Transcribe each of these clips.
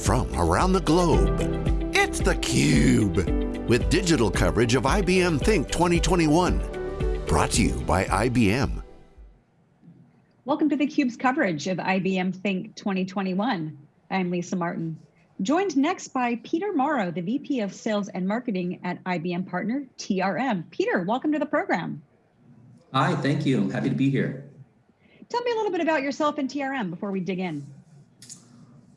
from around the globe. It's theCUBE, with digital coverage of IBM Think 2021. Brought to you by IBM. Welcome to theCUBE's coverage of IBM Think 2021. I'm Lisa Martin. Joined next by Peter Morrow, the VP of Sales and Marketing at IBM partner TRM. Peter, welcome to the program. Hi, thank you. I'm happy to be here. Tell me a little bit about yourself and TRM before we dig in.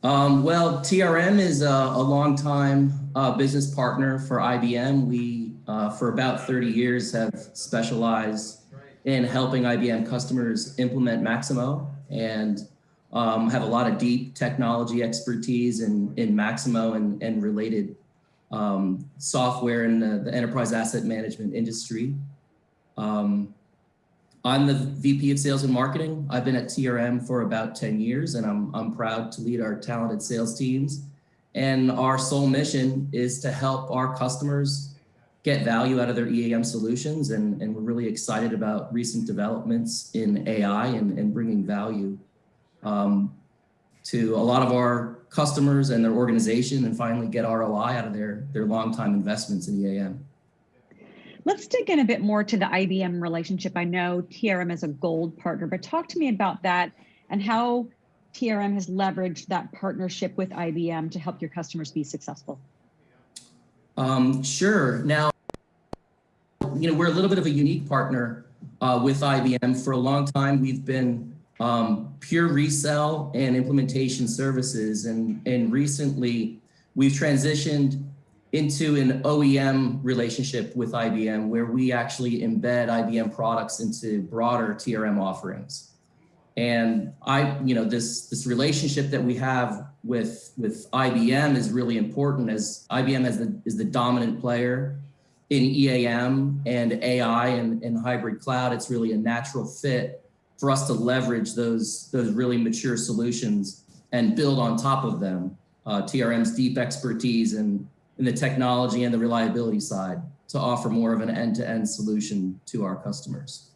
Um, well, TRM is a, a long-time uh, business partner for IBM. We, uh, for about 30 years, have specialized in helping IBM customers implement Maximo and um, have a lot of deep technology expertise in, in Maximo and, and related um, software in the, the, enterprise asset management industry. Um, I'm the VP of Sales and Marketing. I've been at TRM for about 10 years and I'm, I'm proud to lead our talented sales teams. And our sole mission is to help our customers get value out of their EAM solutions. And, and we're really excited about recent developments in AI and, and bringing value um, to a lot of our customers and their organization and finally get ROI out of their, their long-time investments in EAM. Let's dig in a bit more to the IBM relationship. I know TRM is a gold partner, but talk to me about that and how TRM has leveraged that partnership with IBM to help your customers be successful. Um, sure. Now, you know, we're a little bit of a unique partner uh, with IBM. For a long time, we've been um, pure resell and implementation services. And, and recently, we've transitioned into an OEM relationship with IBM where we actually embed IBM products into broader TRM offerings. And I, you know, this, this relationship that we have with, with IBM is really important as IBM is the, is the dominant player in EAM and AI and, and hybrid cloud. It's really a natural fit for us to leverage those, those really mature solutions and build on top of them. Uh, TRM's deep expertise and in the technology and the reliability side to offer more of an end-to-end -end solution to our customers.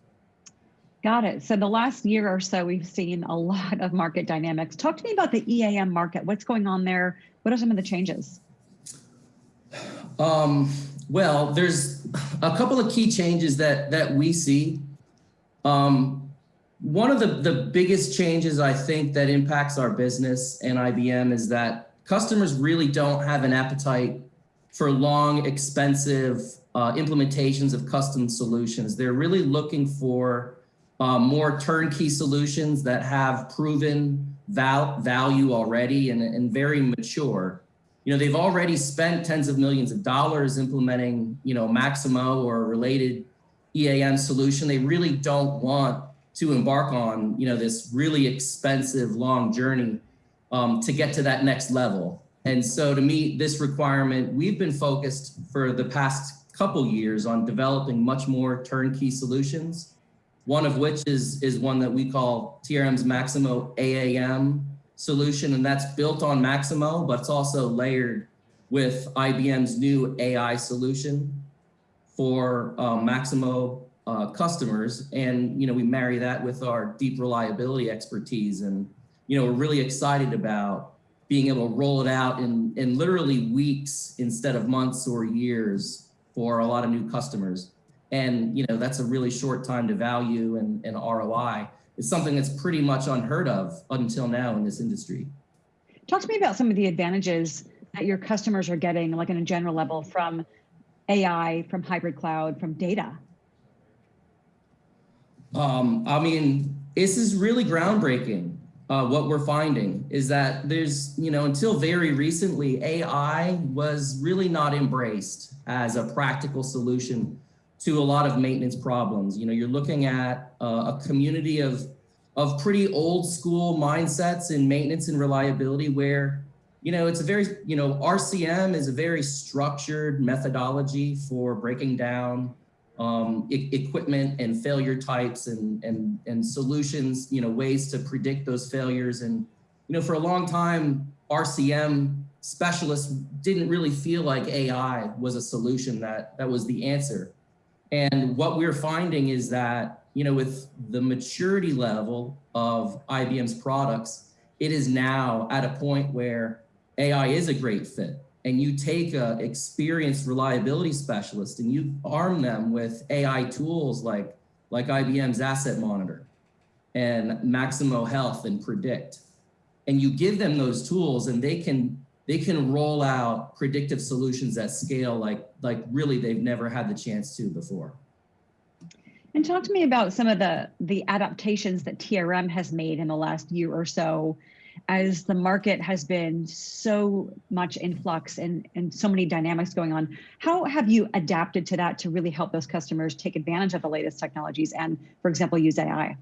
Got it. So the last year or so, we've seen a lot of market dynamics. Talk to me about the EAM market. What's going on there? What are some of the changes? Um, well, there's a couple of key changes that, that we see. Um, one of the, the biggest changes I think that impacts our business and IBM is that customers really don't have an appetite for long, expensive uh, implementations of custom solutions. They're really looking for uh, more turnkey solutions that have proven val value already and, and very mature. You know, they've already spent tens of millions of dollars implementing, you know, Maximo or related EAM solution. They really don't want to embark on, you know, this really expensive long journey um, to get to that next level. And so to meet this requirement, we've been focused for the past couple years on developing much more turnkey solutions. One of which is, is one that we call TRM's Maximo AAM solution, and that's built on Maximo, but it's also layered with IBM's new AI solution for uh, Maximo uh, customers. And, you know, we marry that with our deep reliability expertise. And, you know, we're really excited about being able to roll it out in, in literally weeks instead of months or years for a lot of new customers. And you know that's a really short time to value and, and ROI. It's something that's pretty much unheard of until now in this industry. Talk to me about some of the advantages that your customers are getting, like on a general level, from AI, from hybrid cloud, from data. Um, I mean, this is really groundbreaking uh, what we're finding is that there's, you know, until very recently, AI was really not embraced as a practical solution to a lot of maintenance problems. You know, you're looking at uh, a community of, of pretty old school mindsets in maintenance and reliability where, you know, it's a very, you know, RCM is a very structured methodology for breaking down um, e equipment and failure types and, and, and solutions, you know, ways to predict those failures. And, you know, for a long time, RCM specialists didn't really feel like AI was a solution that, that was the answer. And what we're finding is that, you know, with the maturity level of IBM's products, it is now at a point where AI is a great fit and you take a experienced reliability specialist and you arm them with AI tools like, like IBM's Asset Monitor and Maximo Health and Predict, and you give them those tools and they can they can roll out predictive solutions at scale like like really they've never had the chance to before. And talk to me about some of the the adaptations that TRM has made in the last year or so as the market has been so much in flux and, and so many dynamics going on. How have you adapted to that to really help those customers take advantage of the latest technologies and, for example, use AI?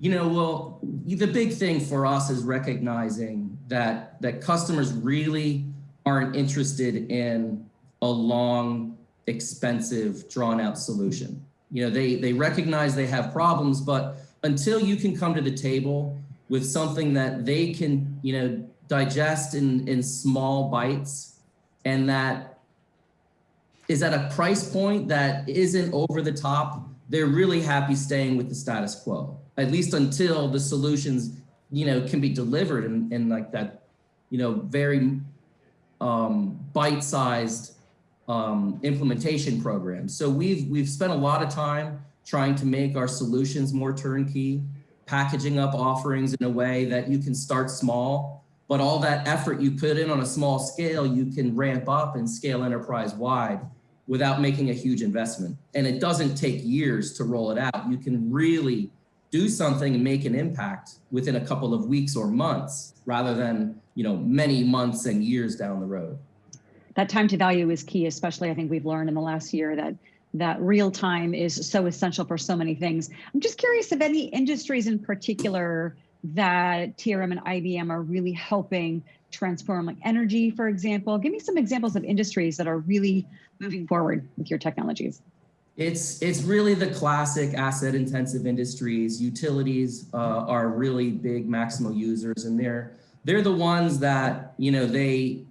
You know, well, the big thing for us is recognizing that that customers really aren't interested in a long, expensive, drawn out solution. You know, they they recognize they have problems, but until you can come to the table with something that they can, you know, digest in in small bites and that is at a price point that isn't over the top, they're really happy staying with the status quo at least until the solutions, you know, can be delivered in, in like that, you know, very um, bite-sized um, implementation program. So we've we've spent a lot of time trying to make our solutions more turnkey, packaging up offerings in a way that you can start small, but all that effort you put in on a small scale, you can ramp up and scale enterprise wide without making a huge investment. And it doesn't take years to roll it out. You can really do something and make an impact within a couple of weeks or months rather than you know many months and years down the road that time to value is key especially i think we've learned in the last year that that real time is so essential for so many things. I'm just curious if any industries in particular that trm and ibm are really helping transform like energy for example. Give me some examples of industries that are really moving forward with your technologies. It's it's really the classic asset intensive industries. Utilities uh, are really big Maximo users, and they're they're the ones that you know they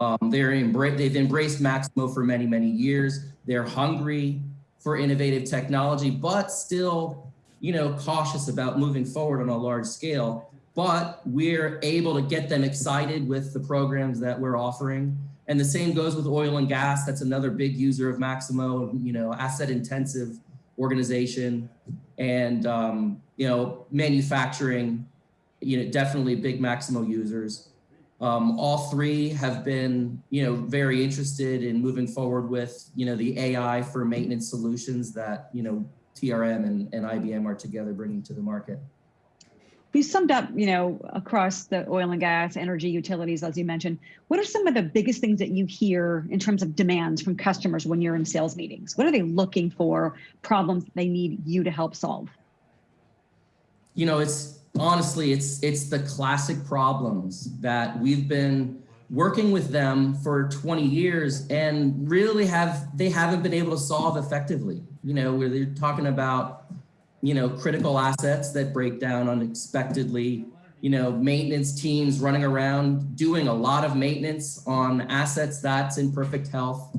um, they're embra- they've embraced Maximo for many many years. They're hungry for innovative technology, but still you know cautious about moving forward on a large scale. But we're able to get them excited with the programs that we're offering and the same goes with oil and gas. That's another big user of Maximo, you know, asset intensive organization and, um, you know, manufacturing, you know, definitely big Maximo users. Um, all three have been, you know, very interested in moving forward with, you know, the AI for maintenance solutions that, you know, TRM and, and IBM are together bringing to the market you summed up, you know, across the oil and gas, energy, utilities, as you mentioned, what are some of the biggest things that you hear in terms of demands from customers when you're in sales meetings? What are they looking for, problems they need you to help solve? You know, it's honestly, it's it's the classic problems that we've been working with them for 20 years and really have they haven't been able to solve effectively. You know, where they're talking about you know, critical assets that break down unexpectedly, you know, maintenance teams running around doing a lot of maintenance on assets that's in perfect health,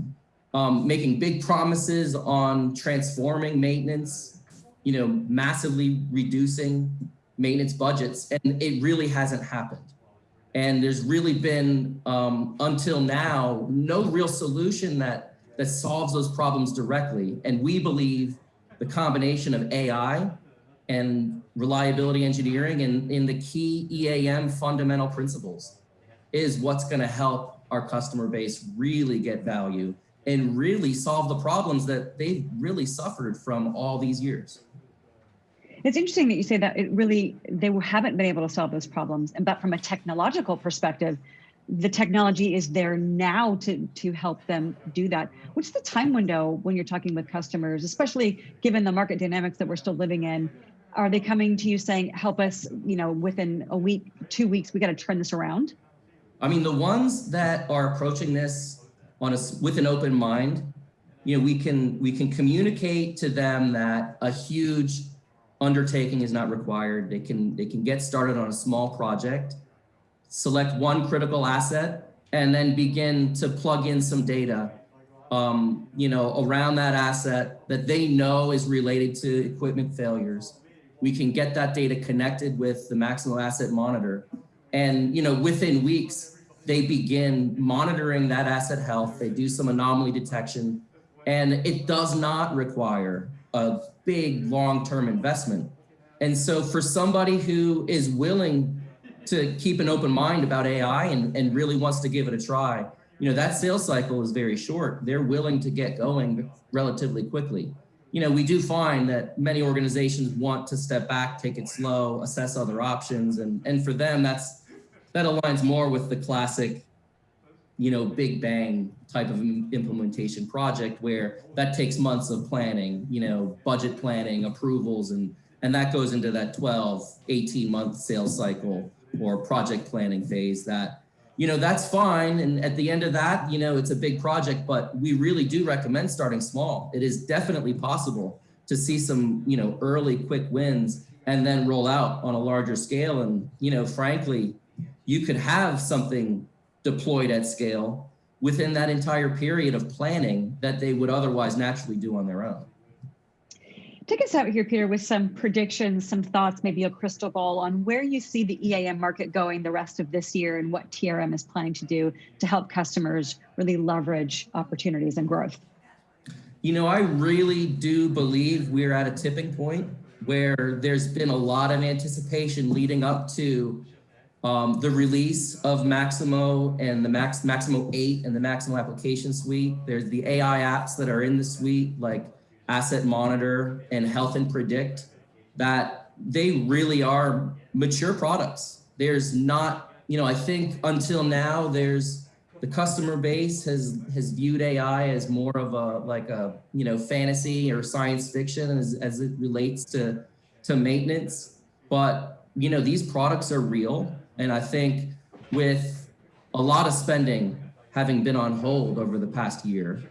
um, making big promises on transforming maintenance, you know, massively reducing maintenance budgets, and it really hasn't happened. And there's really been, um, until now, no real solution that that solves those problems directly. And we believe the combination of AI and reliability engineering and in the key EAM fundamental principles is what's going to help our customer base really get value and really solve the problems that they've really suffered from all these years. It's interesting that you say that it really they haven't been able to solve those problems, And, but from a technological perspective, the technology is there now to to help them do that. What's the time window when you're talking with customers especially given the market dynamics that we're still living in? Are they coming to you saying help us you know within a week two weeks we got to turn this around? I mean the ones that are approaching this on a with an open mind you know we can we can communicate to them that a huge undertaking is not required they can they can get started on a small project select one critical asset, and then begin to plug in some data um, you know, around that asset that they know is related to equipment failures. We can get that data connected with the Maximo Asset Monitor And, you know, within weeks, they begin monitoring that asset health. They do some anomaly detection and it does not require a big long-term investment. And so for somebody who is willing to keep an open mind about AI and, and really wants to give it a try, you know, that sales cycle is very short. They're willing to get going relatively quickly. You know, we do find that many organizations want to step back, take it slow, assess other options. And, and for them, that's, that aligns more with the classic, you know, big bang type of implementation project where that takes months of planning, you know, budget planning, approvals, and, and that goes into that 12, 18 month sales cycle or project planning phase that, you know, that's fine. And at the end of that, you know, it's a big project, but we really do recommend starting small. It is definitely possible to see some, you know, early quick wins and then roll out on a larger scale. And, you know, frankly, you could have something deployed at scale within that entire period of planning that they would otherwise naturally do on their own. Take us out here, Peter, with some predictions, some thoughts, maybe a crystal ball on where you see the EAM market going the rest of this year and what TRM is planning to do to help customers really leverage opportunities and growth. You know, I really do believe we're at a tipping point where there's been a lot of anticipation leading up to um, the release of Maximo and the Max Maximo 8 and the Maximo application suite. There's the AI apps that are in the suite like Asset Monitor and Health and Predict that they really are mature products. There's not, you know, I think until now there's the customer base has has viewed AI as more of a like a, you know, fantasy or science fiction as, as it relates to to maintenance. But, you know, these products are real and I think with a lot of spending having been on hold over the past year,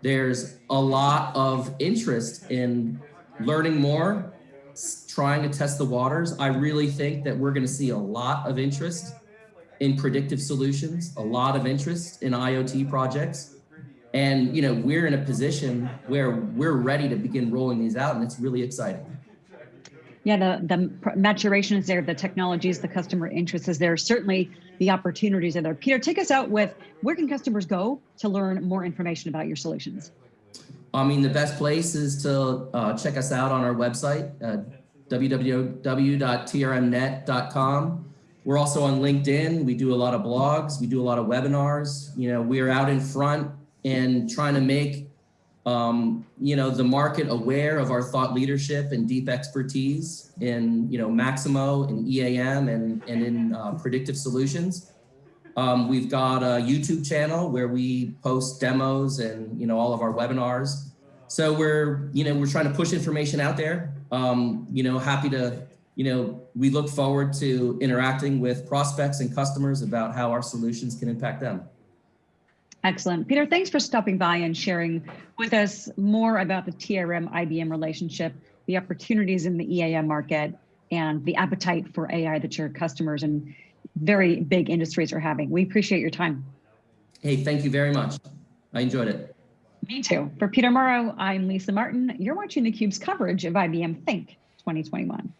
there's a lot of interest in learning more, trying to test the waters. I really think that we're going to see a lot of interest in predictive solutions, a lot of interest in IoT projects. And, you know, we're in a position where we're ready to begin rolling these out and it's really exciting yeah, the, the maturation is there, the technologies, the customer interest is there. Certainly the opportunities are there. Peter, take us out with where can customers go to learn more information about your solutions? I mean, the best place is to uh, check us out on our website, uh, www.trmnet.com. We're also on LinkedIn. We do a lot of blogs. We do a lot of webinars. You know, we're out in front and trying to make um, you know, the market aware of our thought leadership and deep expertise in, you know, Maximo and EAM and, and in uh, predictive solutions. Um, we've got a YouTube channel where we post demos and, you know, all of our webinars. So we're, you know, we're trying to push information out there. Um, you know, happy to, you know, we look forward to interacting with prospects and customers about how our solutions can impact them. Excellent. Peter, thanks for stopping by and sharing with us more about the TRM IBM relationship, the opportunities in the EAM market, and the appetite for AI that your customers and very big industries are having. We appreciate your time. Hey, thank you very much. I enjoyed it. Me too. For Peter Morrow, I'm Lisa Martin. You're watching theCUBE's coverage of IBM Think 2021.